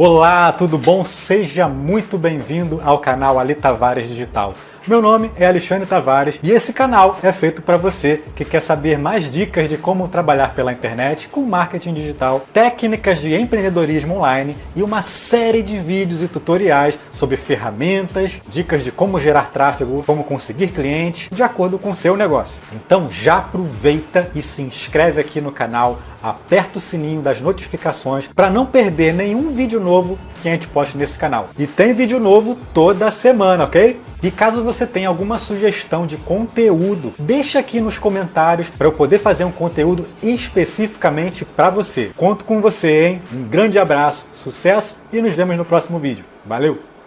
Olá, tudo bom? Seja muito bem-vindo ao canal Ali Tavares Digital. Meu nome é Alexandre Tavares e esse canal é feito para você que quer saber mais dicas de como trabalhar pela internet com marketing digital, técnicas de empreendedorismo online e uma série de vídeos e tutoriais sobre ferramentas, dicas de como gerar tráfego, como conseguir clientes de acordo com o seu negócio. Então já aproveita e se inscreve aqui no canal, aperta o sininho das notificações para não perder nenhum vídeo novo que a gente poste nesse canal. E tem vídeo novo toda semana, ok? E caso você tenha alguma sugestão de conteúdo, deixa aqui nos comentários para eu poder fazer um conteúdo especificamente para você. Conto com você, hein? Um grande abraço, sucesso e nos vemos no próximo vídeo. Valeu!